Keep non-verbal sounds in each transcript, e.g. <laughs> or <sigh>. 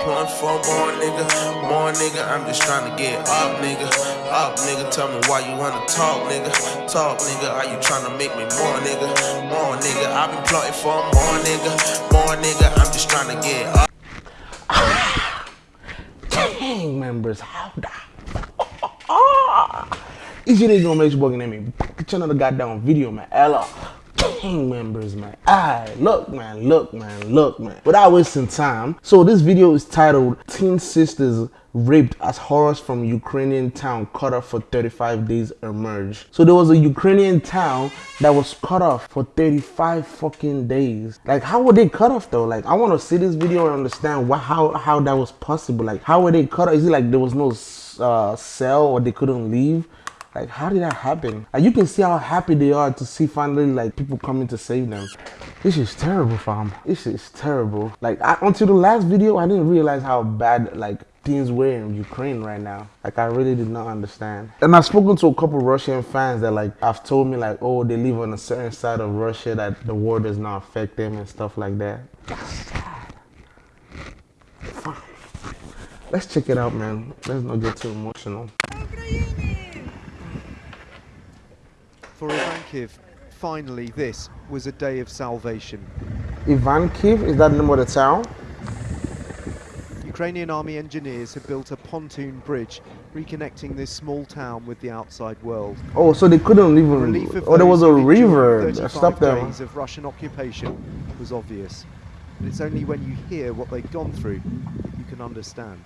plotting for more nigga, more nigga. I'm just trying to get up, nigga, up, nigga. Tell me why you wanna talk, nigga, talk, nigga. Are you trying to make me more, nigga, more nigga? I've been plotting for more nigga, more nigga. I'm just trying to get up. <sighs> Gang members, how the Easy niggas gonna make you bugging at me. Get another goddamn video, man. Ella. Gang members, man. Alright, look, man, look, man, look, man. Without wasting time, so this video is titled Teen Sisters Raped as Horrors from Ukrainian Town Cut Off for 35 Days Emerge. So there was a Ukrainian town that was cut off for 35 fucking days. Like, how were they cut off though? Like, I want to see this video and understand what, how, how that was possible. Like, how were they cut off? Is it like there was no uh, cell or they couldn't leave? Like, how did that happen? And you can see how happy they are to see finally like people coming to save them. This is terrible, fam. This is terrible. Like, I, until the last video, I didn't realize how bad like things were in Ukraine right now. Like, I really did not understand. And I've spoken to a couple Russian fans that like have told me like, oh, they live on a certain side of Russia that the war does not affect them and stuff like that. Let's check it out, man. Let's not get too emotional. Ivankiv, finally this was a day of salvation. Ivankiv, is that the name of the town? Ukrainian army engineers have built a pontoon bridge reconnecting this small town with the outside world. Oh, so they couldn't even. Oh, there was a river stopped them. days of Russian occupation was obvious. But it's only when you hear what they've gone through that you can understand.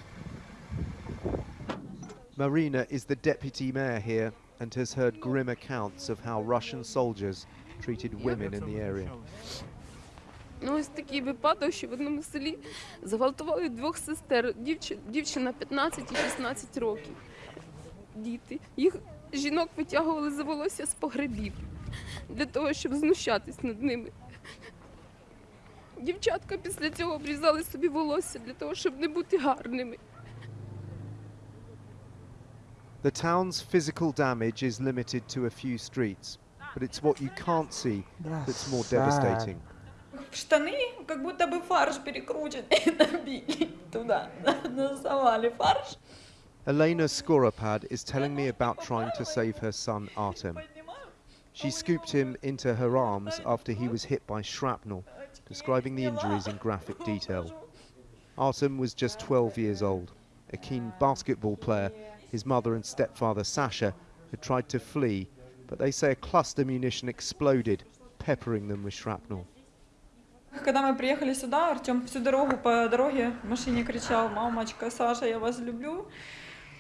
Marina is the deputy mayor here and has heard grim accounts of how Russian soldiers treated women in the area. Ну, ось такий випадок, що в одному селі зґвалтували двох сестер. Дівчина, дівчина 15 і 16 років. Діти. Їх жінок витягували за волосся з погребів для того, щоб знущатись над ними. Дівчатка після цього обрізали собі волосся для того, щоб не бути гарними. The town's physical damage is limited to a few streets, but it's what you can't see that's more devastating. штаны как будто бы фарш <laughs> перекрученный набили туда, <laughs> насовали фарш. Elena Skoropad is telling me about trying to save her son Artem. She scooped him into her arms after he was hit by shrapnel, describing the injuries in graphic detail. Artem was just 12 years old, a keen basketball player. His mother and stepfather Sasha had tried to flee, but they say a cluster munition exploded, peppering them with shrapnel. Когда мы приехали сюда, Артем всю дорогу по дороге в машине кричал, мамочка, Саша, я вас люблю.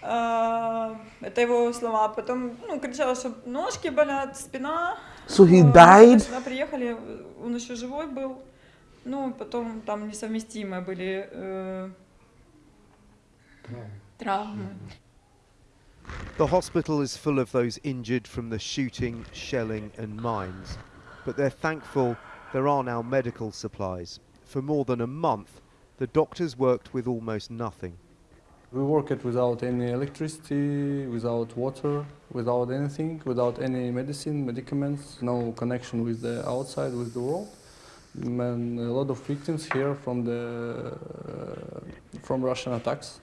А, Это его слова. Потом ну, кричал, что ножки болят, спина. So he Ну, died? Сюда приехали, он еще живой был. Ну, потом там несовместимые были э, травмы. The hospital is full of those injured from the shooting, shelling, and mines. But they're thankful there are now medical supplies. For more than a month, the doctors worked with almost nothing. We worked without any electricity, without water, without anything, without any medicine, medicaments, no connection with the outside, with the world. And a lot of victims here from the uh, from Russian attacks.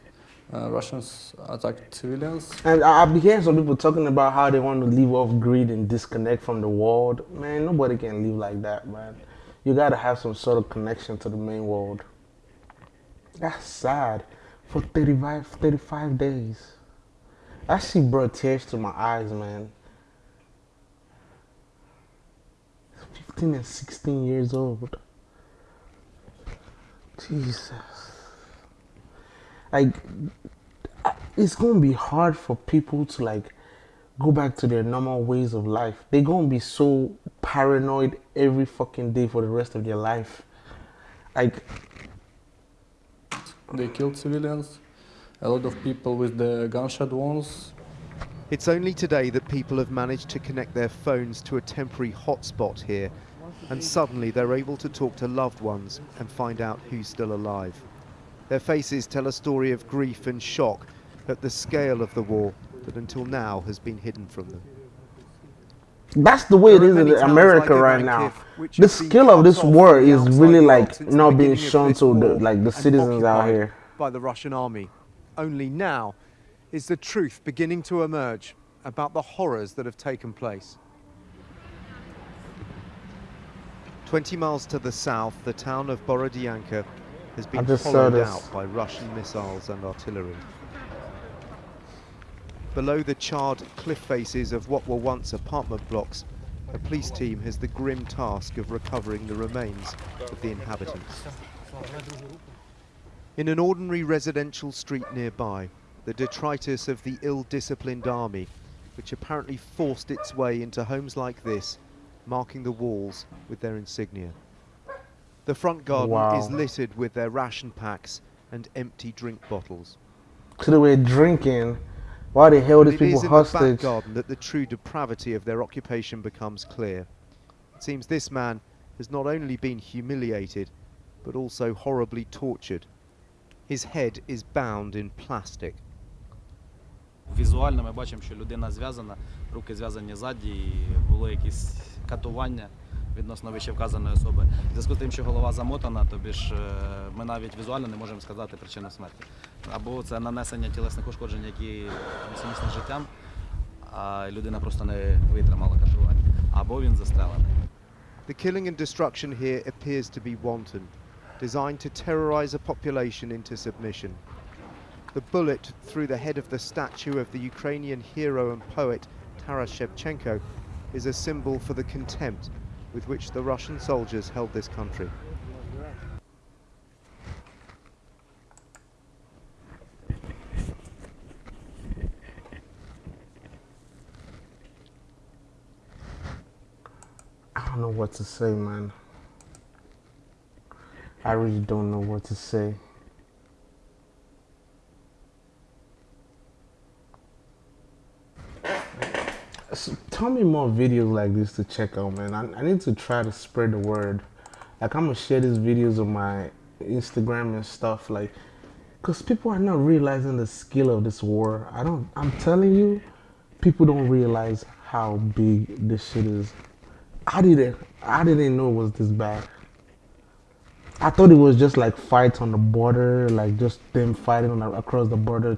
Uh, Russians attacked civilians. And I- I've been hearing some people talking about how they want to live off grid and disconnect from the world. Man, nobody can live like that, man. You gotta have some sort of connection to the main world. That's sad. For 35, 35 days. That shit brought tears to my eyes, man. 15 and 16 years old. Jesus. Like, uh, it's gonna be hard for people to like go back to their normal ways of life. They're gonna be so paranoid every fucking day for the rest of their life. Like, They killed civilians. A lot of people with the gunshot wounds. It's only today that people have managed to connect their phones to a temporary hotspot here, and suddenly they're able to talk to loved ones and find out who's still alive. Their faces tell a story of grief and shock at the scale of the war that until now has been hidden from them. that's the way it is in America like right now. The skill of this war is really like not being shown to the like the citizens out here. by the Russian army. Only now is the truth beginning to emerge about the horrors that have taken place. 20 miles to the south, the town of Borodyanka has been hollowed out by Russian missiles and artillery. Below the charred cliff faces of what were once apartment blocks, a police team has the grim task of recovering the remains of the inhabitants. In an ordinary residential street nearby, the detritus of the ill-disciplined army, which apparently forced its way into homes like this, marking the walls with their insignia. The front garden Wow. is littered with their ration packs and empty drink bottles. So they were drinking. Why the hell But these it people is in the back hostage? garden that the true depravity of their occupation becomes clear. It seems this man has not only been humiliated, but also horribly tortured. His head is bound in plastic. Візуально ми бачимо, що людина зв'язана, руки зв'язані ззаді, і було якісь катування Відносно вище вказаної особи. В зв'язку з тим, що голова замотана, тобі ж е, ми навіть візуально не можемо сказати причину смерті. Або це нанесення тілесних ушкоджень, які несумісні з життям, а людина просто не витримала катування. Або він застрелений. The killing and destruction here appears to be wanton, designed to terrorize a population into submission. The bullet through the head of the statue of the Ukrainian hero and poet Taras Shevchenko is a symbol for the contempt with which the Russian soldiers held this country. I don't know what to say, man. I really don't know what to say. Tell me more videos like this to check out, man. I, I need to try to spread the word. Like I'm gonna share these videos on my Instagram and stuff, like, cause people are not realizing the skill of this war. I don't. I'm telling you, people don't realize how big this shit is. I didn't. I didn't know it was this bad. I thought it was just like fights on the border, like just them fighting on across the border.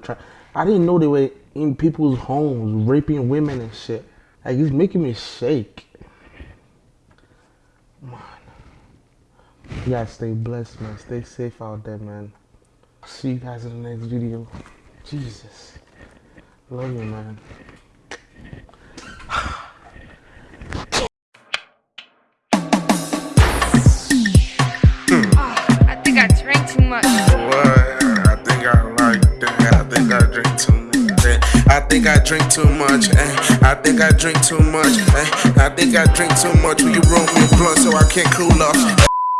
I didn't know they were in people's homes, raping women and shit. Like it's making me shake. Man, you guys stay blessed, man. Stay safe out there, man. See you guys in the next video. Jesus, love you, man. Drink too much. eh. I think I drink too much. eh. I think I drink too much. Will you roll me a blunt so I can't cool off?